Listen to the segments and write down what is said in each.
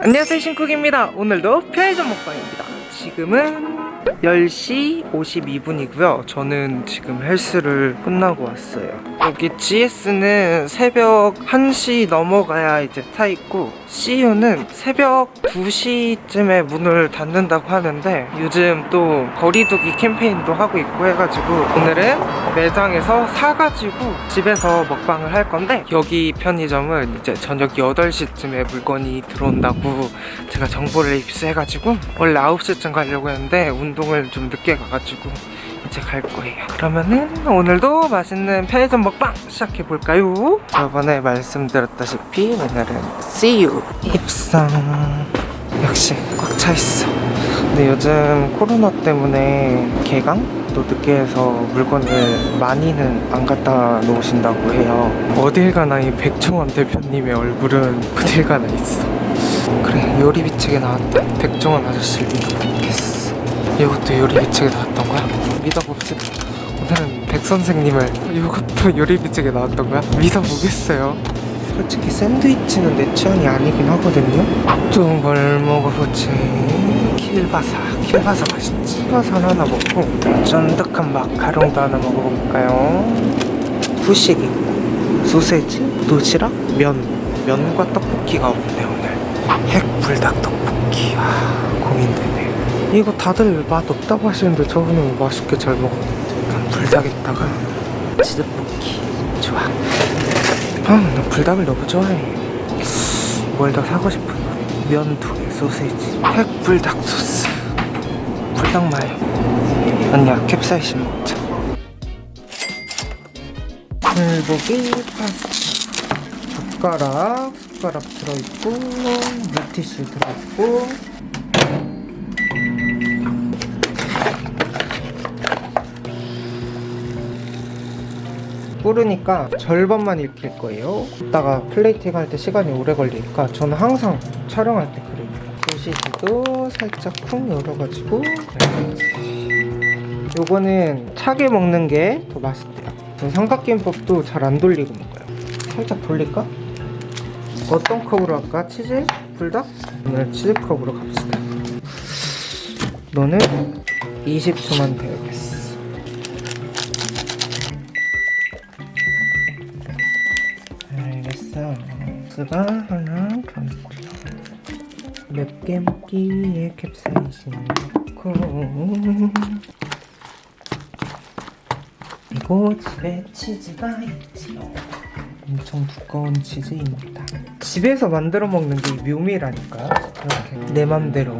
안녕하세요 신쿡입니다. 오늘도 편의점 먹방입니다. 지금은 10시 52분이고요. 저는 지금 헬스를 끝나고 왔어요 여기 GS는 새벽 1시 넘어가야 이제 타있고 CU는 새벽 2시쯤에 문을 닫는다고 하는데 요즘 또 거리두기 캠페인도 하고 있고 해가지고 오늘은 매장에서 사가지고 집에서 먹방을 할 건데 여기 편의점은 이제 저녁 8시쯤에 물건이 들어온다고 제가 정보를 입수해가지고 원래 9시쯤 가려고 했는데 운동을 좀 늦게 가가지고 이제 갈 거예요. 그러면은 오늘도 맛있는 편의점 먹방 시작해볼까요? 저번에 말씀드렸다시피 오늘은 CU 입성. 역시 꽉 차있어. 근데 요즘 코로나 때문에 개강도 늦게 해서 물건을 많이는 안 갖다 놓으신다고 해요. 어딜 가나 이 백종원 대표님의 얼굴은 어딜 가나 있어. 그래 요리비책에 나왔다 백종원 아저씨를 믿어보겠어 이것도 요리 비책에 나왔던 거야? 믿어봅시다 오늘은 백 선생님을 이것도 요리 비책에 나왔던 거야? 믿어보겠어요? 솔직히 샌드위치는 내 취향이 아니긴 하거든요. 또뭘 먹어보지? 킬바사. 킬바사 맛있지. 킬바사 하나 먹고 쫀득한 마카롱도 하나 먹어볼까요? 후식 있고. 소세지, 도시락, 면. 면과 떡볶이가 없네 오늘. 핵불닭 떡볶이. 아 고민되네 이거 다들 맛 없다고 하시는데 저는 맛있게 잘 먹었는데 난 불닭에다가 치즈볶이 좋아. 아나 불닭을 너무 좋아해. 뭘더 사고 싶은 면 두 개 소세지 핵불닭 소스. 불닭 마요. 언니야 캡사이신 먹자. 불고기 파스타. 젓가락 숟가락 들어있고 물티슈 들어있고 뿌르니까 절반만 익힐 거예요 이따가 플레이팅 할 때 시간이 오래 걸리니까 저는 항상 촬영할 때 그래요 소시지도 살짝 쿵 열어가지고 요거는 차게 먹는 게 더 맛있대요 전 삼각김밥도 잘 안 돌리고 먹어요 살짝 돌릴까? 어떤 컵으로 할까? 치즈? 불닭? 오늘 치즈컵으로 갑시다 너는 20초만 배우겠어 알겠어 스가 하나 더 넣자 맵게 먹기 위해 캡사이신 넣고. 그리고 집에 치즈가 있지요. 엄청 두꺼운 치즈입니다. 집에서 만들어 먹는 게 묘미라니까. 이렇게 내 맘대로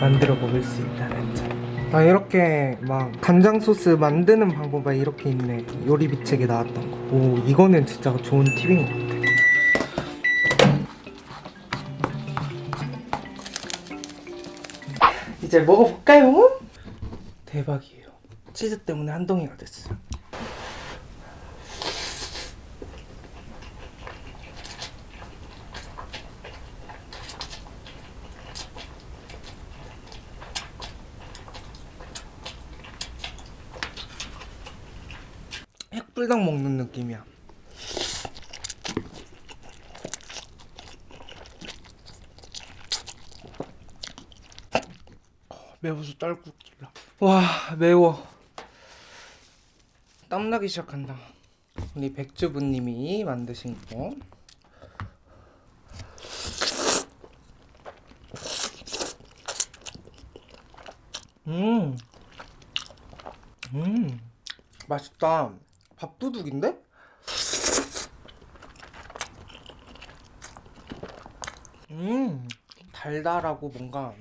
만들어 먹을 수 있다는 점. 아 이렇게 막 간장 소스 만드는 방법이 이렇게 있네. 요리 비책에 나왔던 거오 이거는 진짜 좋은 팁인 것 같아 이제 먹어볼까요? 대박이에요. 치즈 때문에 한 덩이가 됐어요 핵불닭 먹는 느낌이야 매워서 딸꾹질라 와 매워. 땀나기 시작한다. 우리 백주부님이 만드신 거. 음, 음, 맛있다. 밥도둑인데? 음, 달달하고 뭔가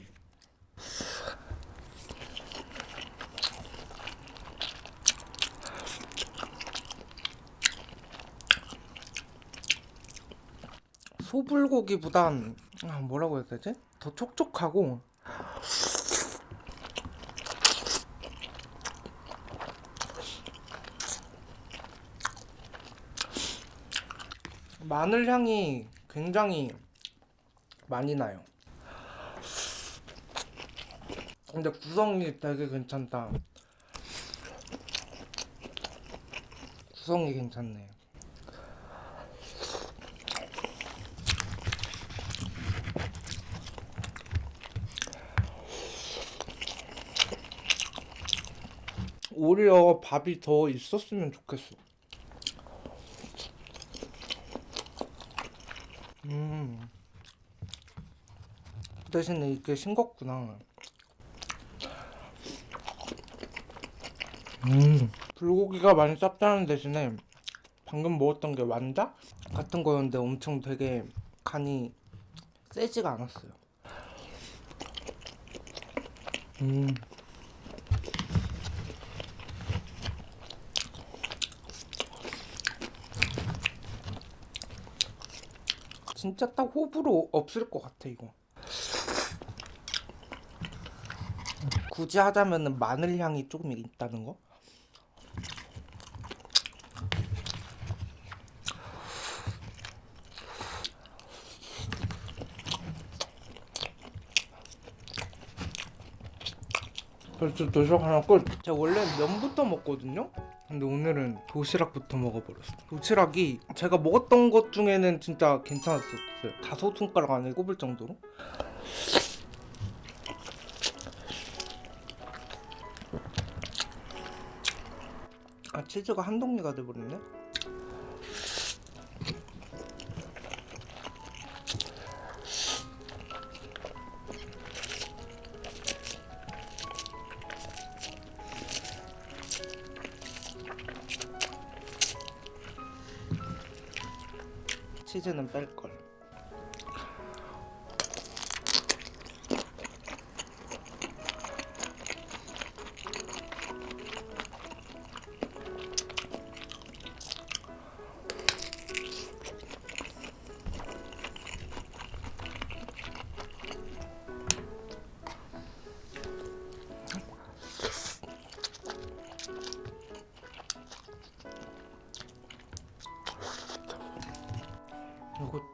소불고기보단 아, 뭐라고 해야 되지? 더 촉촉하고 마늘 향이 굉장히 많이 나요. 근데 구성이 되게 괜찮다. 구성이 괜찮네. 오히려 밥이 더 있었으면 좋겠어. 음. 대신에 이게 싱겁구나. 음. 불고기가 많이 짭짤한 대신에 방금 먹었던 게 완자 같은 거였는데 엄청 되게 간이 세지가 않았어요. 음. 진짜 딱 호불호 없을 것 같아 이거. 굳이 하자면은 마늘 향이 조금 있다는 거? 벌써 도시락 하나 끝. 제가 원래 면부터 먹거든요. 근데 오늘은 도시락부터 먹어버렸어. 도시락이 제가 먹었던 것 중에는 진짜 괜찮았었어요. 다섯 손가락 안에 꼽을 정도로. 아 치즈가 한 덩이가 돼버렸네. 치즈는 뺄 걸.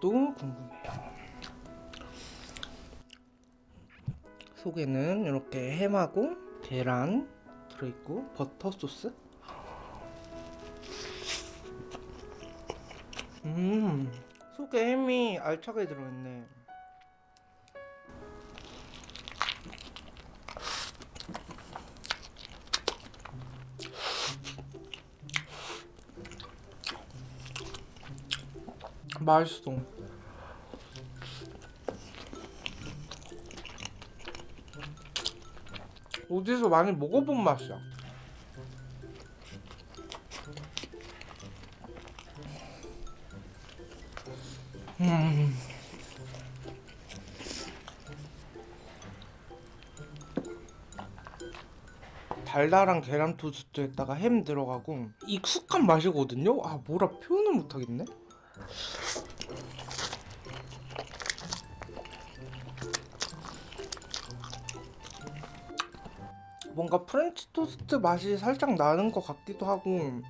이것도 궁금해요. 속에는 이렇게 햄하고 계란 들어있고 버터 소스. 음, 속에 햄이 알차게 들어있네. 맛있어. 어디서 많이 먹어본 맛이야. 음. 달달한 계란 토스트에다가 햄 들어가고 익숙한 맛이거든요. 아 뭐라 표현을 못하겠네. 뭔가 프렌치 토스트 맛이 살짝 나는 것 같기도 하고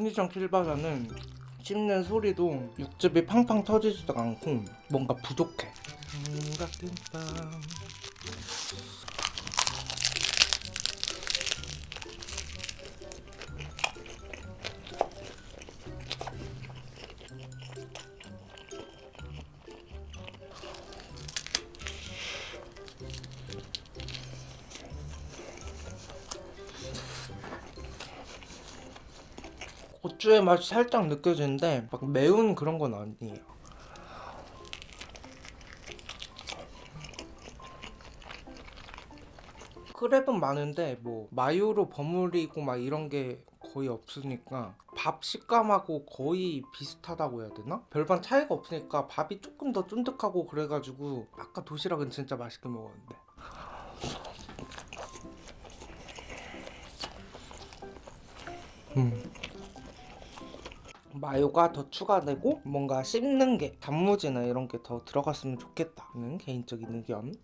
편의점 킬바사는 씹는 소리도 육즙이 팡팡 터지지도 않고 뭔가 부족해. 삼각김 밥. 고추의 맛이 살짝 느껴지는데 막 매운 그런 건 아니에요. 크랩은 많은데 뭐 마요로 버무리고 막 이런 게 거의 없으니까 밥 식감하고 거의 비슷하다고 해야 되나? 별반 차이가 없으니까 밥이 조금 더 쫀득하고 그래가지고 아까 도시락은 진짜 맛있게 먹었는데 음. 마요가 더 추가되고 뭔가 씹는 게 단무지나 이런 게 더 들어갔으면 좋겠다는 개인적인 의견.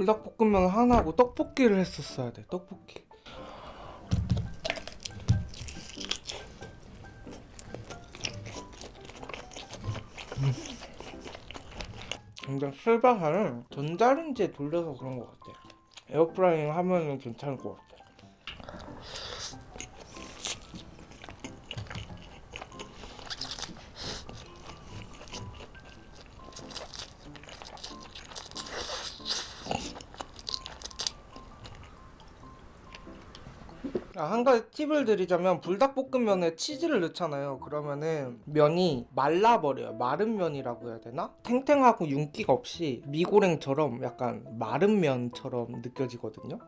불닭볶음면 하나하고 떡볶이를 했었어야 돼 떡볶이. 음. 근데 실바사는 전자레인지에 돌려서 그런 것 같아 에어프라이잉 하면은 괜찮을 것 같아 한 가지 팁을 드리자면 불닭볶음면에 치즈를 넣잖아요. 그러면은 면이 말라버려요. 마른 면이라고 해야 되나? 탱탱하고 윤기가 없이 미고랭처럼 약간 마른 면처럼 느껴지거든요.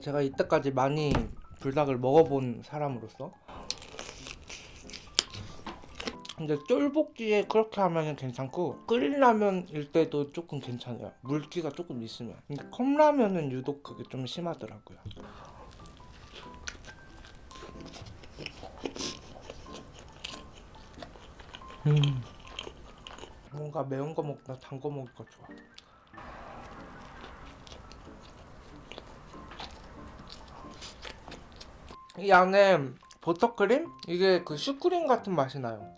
제가 이때까지 많이 불닭을 먹어본 사람으로서 근데 쫄복지에 그렇게 하면 괜찮고 끓인 라면일 때도 조금 괜찮아요. 물기가 조금 있으면. 근데 컵라면은 유독 그게 좀 심하더라고요. 음. 뭔가 매운 거 먹다 단 거 먹을 거 좋아. 이 안에 버터크림? 이게 그 슈크림 같은 맛이 나요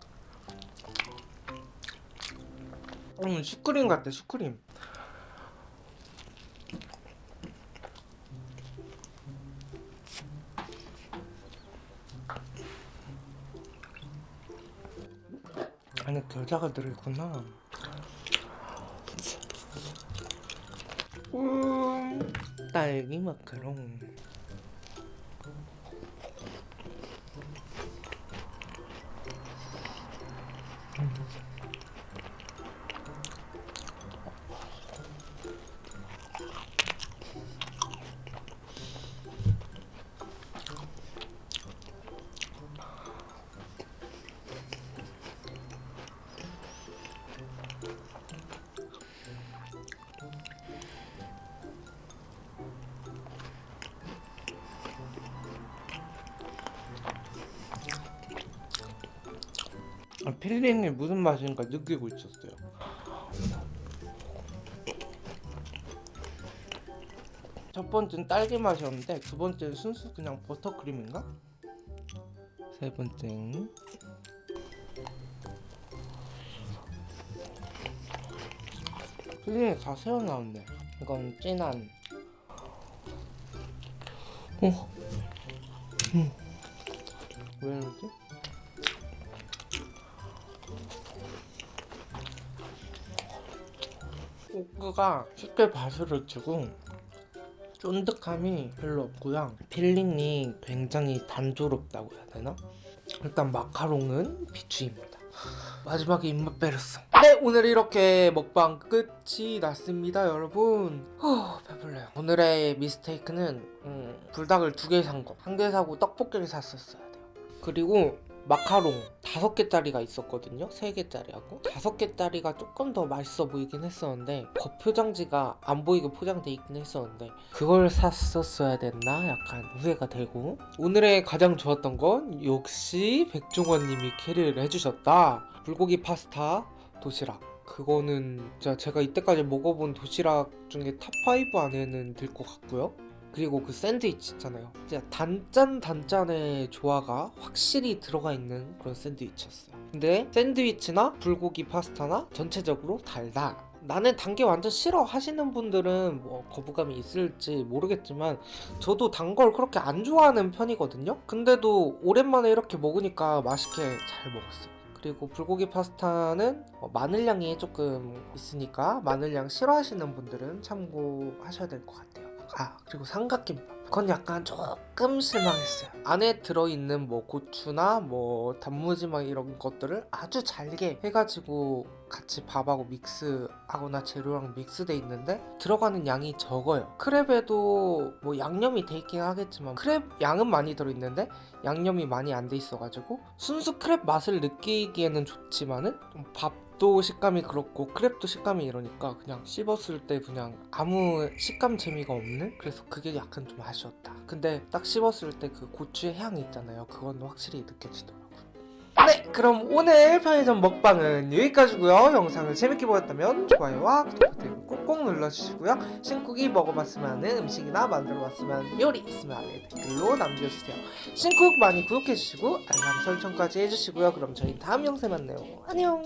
음 슈크림 같아 슈크림. 안에 겨자가 들어있구나. 음 딸기 마카롱 filling이 무슨 맛인가 느끼고 있었어요. 첫 번째는 딸기 맛이었는데 두 번째는 순수 그냥 버터크림인가? 세 번째는 filling이 다 새어 나왔네. 이건 진한. 어. 음. 왜 이러지? coque가 쉽게 바스러지고 쫀득함이 별로 없고요. filling이 굉장히 단조롭다고 해야 되나? 일단 마카롱은 비추입니다. 마지막에 입맛 빼렸어 네 오늘 이렇게 먹방 끝이 났습니다 여러분. 후, 배불러요. 오늘의 mistake는 음, 불닭을 두 개 산 거. 한 개 사고 떡볶이를 샀었어야 돼요. 그리고 마카롱 다섯 개짜리가 있었거든요. 세 개짜리하고. 다섯 개짜리가 조금 더 맛있어 보이긴 했었는데 겉표장지가 안 보이게 포장돼 있긴 했었는데 그걸 샀었어야 됐나 약간 후회가 되고. 오늘의 가장 좋았던 건 역시 백종원님이 carry를 해주셨다. 불고기 파스타 도시락. 그거는 제가 이때까지 먹어본 도시락 중에 top 5 안에는 들 것 같고요 그리고 그 샌드위치 있잖아요. 진짜 단짠 단짠의 조화가 확실히 들어가 있는 그런 샌드위치였어요. 근데 샌드위치나 불고기 파스타나 전체적으로 달다. 나는 단 게 완전 싫어 하시는 분들은 뭐 거부감이 있을지 모르겠지만 저도 단 걸 그렇게 안 좋아하는 편이거든요. 근데도 오랜만에 이렇게 먹으니까 맛있게 잘 먹었어요. 그리고 불고기 파스타는 어, 마늘향이 조금 있으니까 마늘향 싫어하시는 분들은 참고하셔야 될 것 같아요 아 그리고 삼각김밥. 그건 약간 조금 실망했어요. 안에 들어있는 뭐 고추나 뭐 단무지 막 이런 것들을 아주 잘게 해가지고 같이 밥하고 믹스하거나 재료랑 믹스돼 있는데 들어가는 양이 적어요. 크랩에도 뭐 양념이 돼 있긴 하겠지만 크랩 양은 많이 들어있는데 양념이 많이 안 돼 있어가지고 순수 크랩 맛을 느끼기에는 좋지만은 밥 밥도 식감이 그렇고 크랩도 식감이 이러니까 그냥 씹었을 때 그냥 아무 식감 재미가 없는? 그래서 그게 약간 좀 아쉬웠다. 근데 딱 씹었을 때 그 고추의 향이 있잖아요. 그건 확실히 느껴지더라고요. 네, 그럼 오늘 편의점 먹방은 여기까지고요. 영상을 재밌게 보셨다면 좋아요와 구독 버튼 꼭꼭 눌러주시고요. 신쿡이 먹어봤으면 하는 음식이나 만들어봤으면 하는 요리 있으면 아래 댓글로 남겨주세요. 신쿡 많이 구독해주시고 알람 설정까지 해주시고요. 그럼 저희 다음 영상에 만나요. 안녕.